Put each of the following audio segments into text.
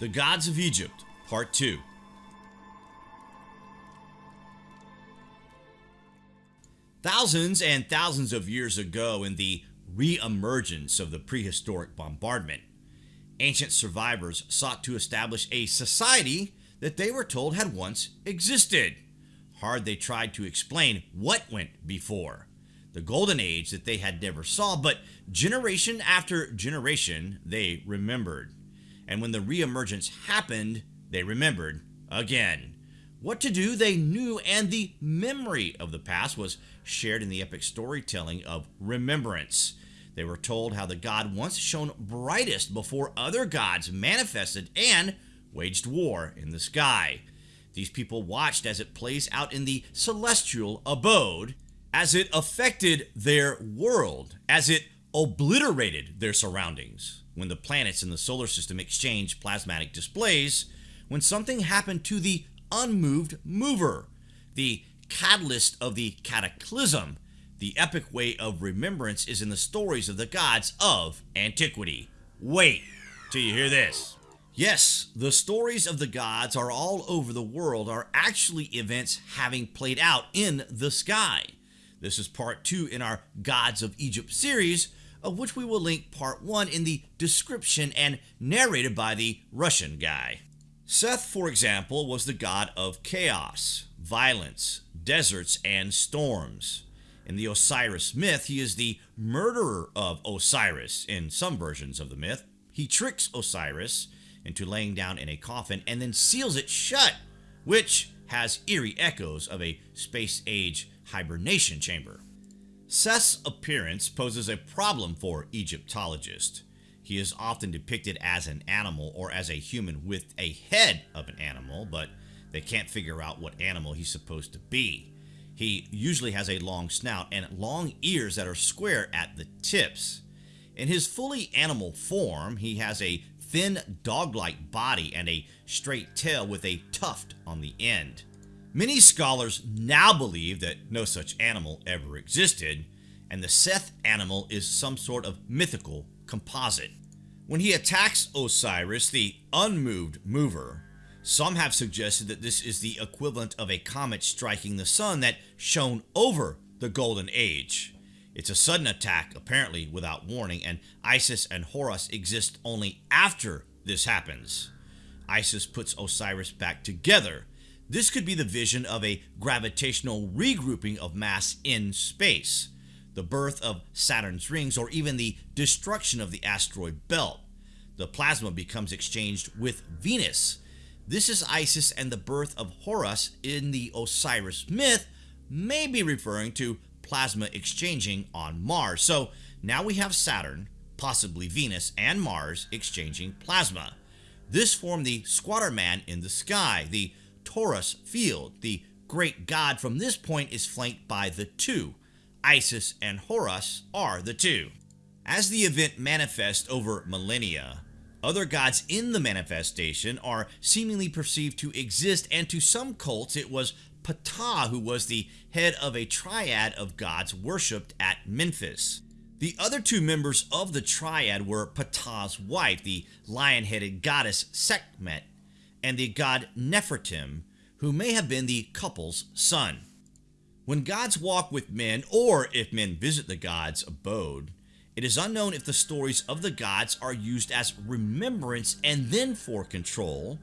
The Gods of Egypt, Part 2. Thousands and thousands of years ago, in the re emergence of the prehistoric bombardment, ancient survivors sought to establish a society that they were told had once existed. Hard they tried to explain what went before the golden age that they had never saw, but generation after generation they remembered. And when the reemergence happened, they remembered again. What to do they knew, and the memory of the past was shared in the epic storytelling of remembrance. They were told how the god once shone brightest before other gods manifested and waged war in the sky. These people watched as it plays out in the celestial abode, as it affected their world, as it obliterated their surroundings. When the planets in the solar system exchange plasmatic displays, when something happened to the unmoved mover, the catalyst of the cataclysm, the epic way of remembrance is in the stories of the gods of antiquity. Wait till you hear this. Yes, the stories of the gods are all over the world are actually events having played out in the sky. This is part 2 in our Gods of Egypt series, of which we will link part 1 in the description and narrated by the Russian guy. Seth, for example, was the god of chaos, violence, deserts, and storms. In the Osiris myth, he is the murderer of Osiris in some versions of the myth. He tricks Osiris into laying down in a coffin and then seals it shut, which has eerie echoes of a space age hibernation chamber. Seth's appearance poses a problem for Egyptologists. He is often depicted as an animal or as a human with a head of an animal, but they can't figure out what animal he's supposed to be. He usually has a long snout and long ears that are square at the tips. In his fully animal form, he has a thin dog-like body and a straight tail with a tuft on the end. Many scholars now believe that no such animal ever existed, and the Seth animal is some sort of mythical composite. When he attacks Osiris, the unmoved mover, some have suggested that this is the equivalent of a comet striking the sun that shone over the Golden Age. It's a sudden attack, apparently without warning, and Isis and Horus exist only after this happens. Isis puts Osiris back together. This could be the vision of a gravitational regrouping of mass in space, the birth of Saturn's rings, or even the destruction of the asteroid belt. The plasma becomes exchanged with Venus. This is Isis and the birth of Horus in the Osiris myth, may be referring to plasma exchanging on Mars. So now we have Saturn, possibly Venus, and Mars exchanging plasma. This formed the squatter man in the sky, the torus field. The great god from this point is flanked by the two. Isis and Horus are the two. As the event manifests over millennia, other gods in the manifestation are seemingly perceived to exist, and to some cults, it was Ptah who was the head of a triad of gods worshipped at Memphis. The other two members of the triad were Ptah's wife, the lion headed goddess Sekhmet, and the god Nefertim, who may have been the couple's son. When gods walk with men, or if men visit the god's abode, it is unknown if the stories of the gods are used as remembrance and then for control,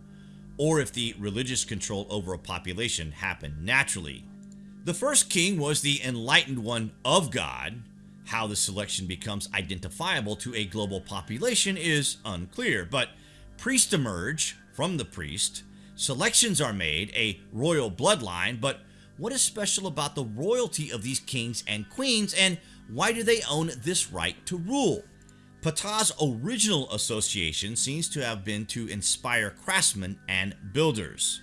or if the religious control over a population happened naturally. The first king was the enlightened one of God. How the selection becomes identifiable to a global population is unclear, but priests emerge from the priest, selections are made, a royal bloodline, but what is special about the royalty of these kings and queens, and why do they own this right to rule? Ptah's original association seems to have been to inspire craftsmen and builders.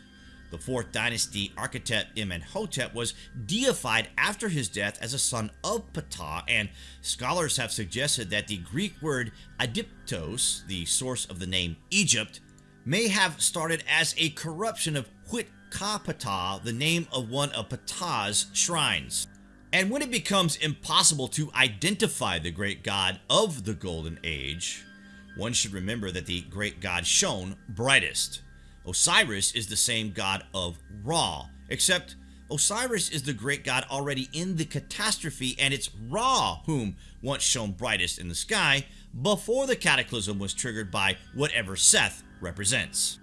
The 4th dynasty architect Imhotep was deified after his death as a son of Ptah, and scholars have suggested that the Greek word Aegyptos, the source of the name Egypt, may have started as a corruption of Huit Ka Ptah, the name of one of Ptah's shrines. And when it becomes impossible to identify the great god of the Golden Age, one should remember that the great god shone brightest. Osiris is the same god of Ra, except Osiris is the great god already in the catastrophe, and it's Ra whom once shone brightest in the sky before the cataclysm was triggered by whatever Seth represents.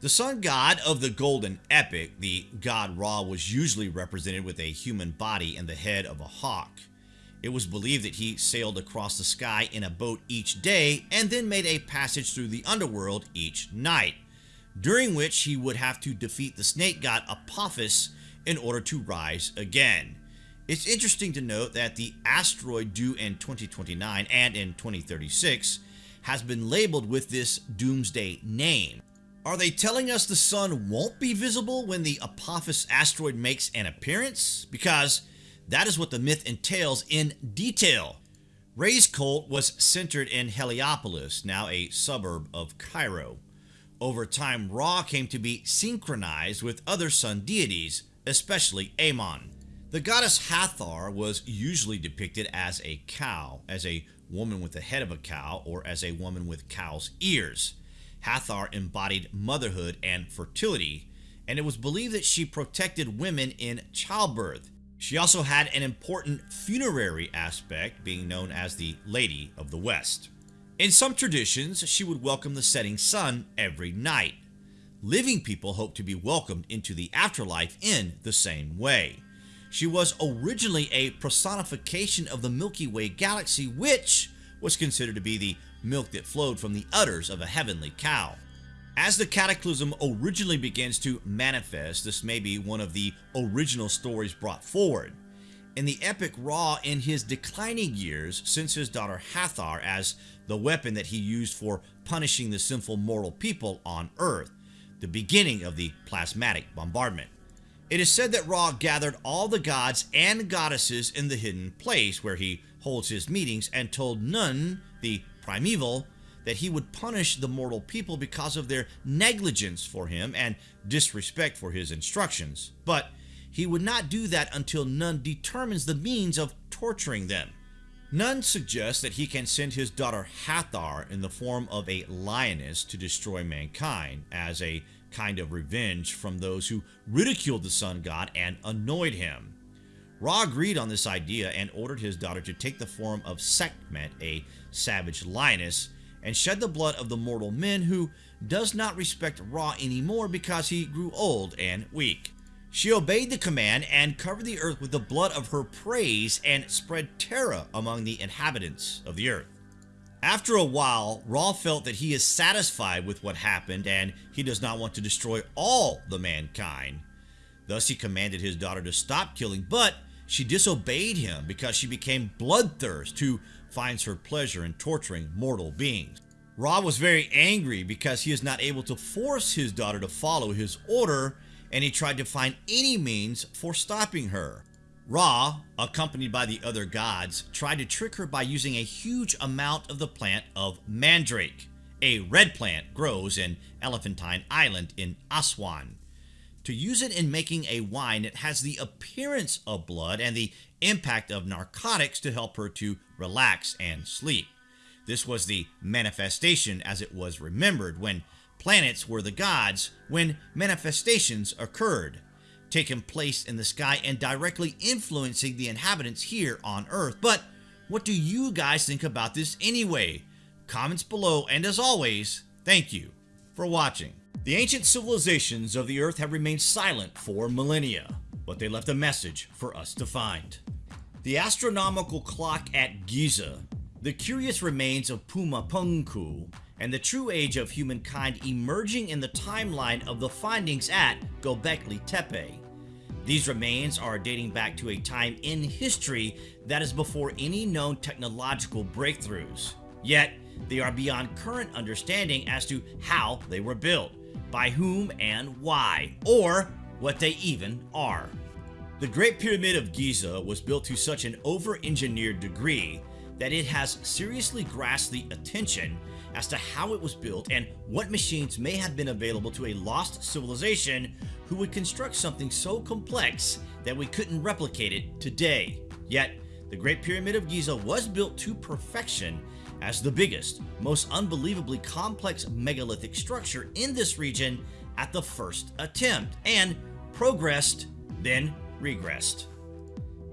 The sun god of the golden epic, the god Ra was usually represented with a human body and the head of a hawk. It was believed that he sailed across the sky in a boat each day and then made a passage through the underworld each night, during which he would have to defeat the snake god Apophis in order to rise again. It's interesting to note that the asteroid due in 2029 and in 2036 has been labeled with this doomsday name. Are they telling us the sun won't be visible when the Apophis asteroid makes an appearance? Because that is what the myth entails in detail. Re's cult was centered in Heliopolis, now a suburb of Cairo. Over time, Ra came to be synchronized with other sun deities, especially Amon. The goddess Hathor was usually depicted as a cow, as a woman with the head of a cow, or as a woman with cow's ears. Hathor embodied motherhood and fertility, and it was believed that she protected women in childbirth. She also had an important funerary aspect, being known as the Lady of the West. In some traditions, she would welcome the setting sun every night. Living people hoped to be welcomed into the afterlife in the same way. She was originally a personification of the Milky Way galaxy, which was considered to be the milk that flowed from the udders of a heavenly cow. As the cataclysm originally begins to manifest, this may be one of the original stories brought forward. In the epic Ra, in his declining years, since his daughter Hathor as the weapon that he used for punishing the sinful mortal people on Earth, the beginning of the plasmatic bombardment. It is said that Ra gathered all the gods and goddesses in the hidden place where he holds his meetings and told Nun, the primeval, that he would punish the mortal people because of their negligence for him and disrespect for his instructions. But he would not do that until Nun determines the means of torturing them. Nun suggests that he can send his daughter Hathor in the form of a lioness to destroy mankind as a kind of revenge from those who ridiculed the sun god and annoyed him. Ra agreed on this idea and ordered his daughter to take the form of Sekhmet, a savage lioness, and shed the blood of the mortal men who does not respect Ra anymore because he grew old and weak. She obeyed the command and covered the earth with the blood of her praise and spread terror among the inhabitants of the earth. After a while, Ra felt that he is satisfied with what happened and he does not want to destroy all the mankind. Thus he commanded his daughter to stop killing, but she disobeyed him because she became bloodthirst who finds her pleasure in torturing mortal beings. Ra was very angry because he is not able to force his daughter to follow his order and he tried to find any means for stopping her. Ra, accompanied by the other gods, tried to trick her by using a huge amount of the plant of mandrake. A red plant grows in Elephantine Island in Aswan. To use it in making a wine, it has the appearance of blood and the impact of narcotics to help her to relax and sleep. This was the manifestation as it was remembered when planets were the gods, when manifestations occurred taking place in the sky and directly influencing the inhabitants here on Earth. But what do you guys think about this anyway? Comments below, and as always, thank you for watching. The ancient civilizations of the Earth have remained silent for millennia, but they left a message for us to find. The astronomical clock at Giza, the curious remains of Puma Punku, and the true age of humankind emerging in the timeline of the findings at Gobekli Tepe. These remains are dating back to a time in history that is before any known technological breakthroughs. Yet, they are beyond current understanding as to how they were built, by whom and why, or what they even are. The Great Pyramid of Giza was built to such an over-engineered degree that it has seriously grasped the attention as to how it was built and what machines may have been available to a lost civilization who would construct something so complex that we couldn't replicate it today. Yet, the Great Pyramid of Giza was built to perfection as the biggest, most unbelievably complex megalithic structure in this region at the first attempt, and progressed, then regressed.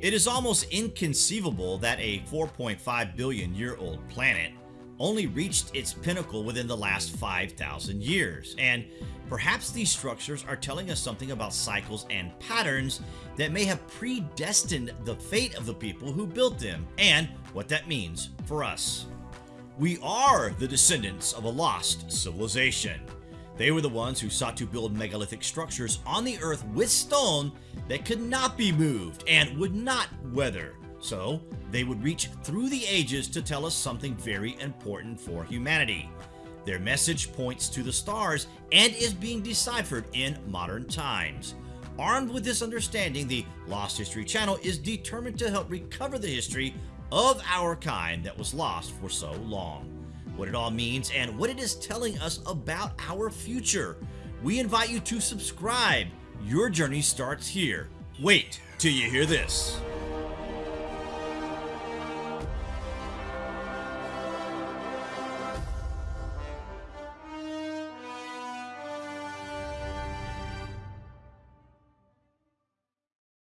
It is almost inconceivable that a 4.5 billion year old planet only reached its pinnacle within the last 5,000 years, and perhaps these structures are telling us something about cycles and patterns that may have predestined the fate of the people who built them, and what that means for us. We are the descendants of a lost civilization. They were the ones who sought to build megalithic structures on the earth with stone that could not be moved and would not weather. So they would reach through the ages to tell us something very important for humanity. Their message points to the stars and is being deciphered in modern times. Armed with this understanding, the Lost History channel is determined to help recover the history of our kind that was lost for so long. What it all means and what it is telling us about our future. We invite you to subscribe. Your journey starts here. Wait till you hear this.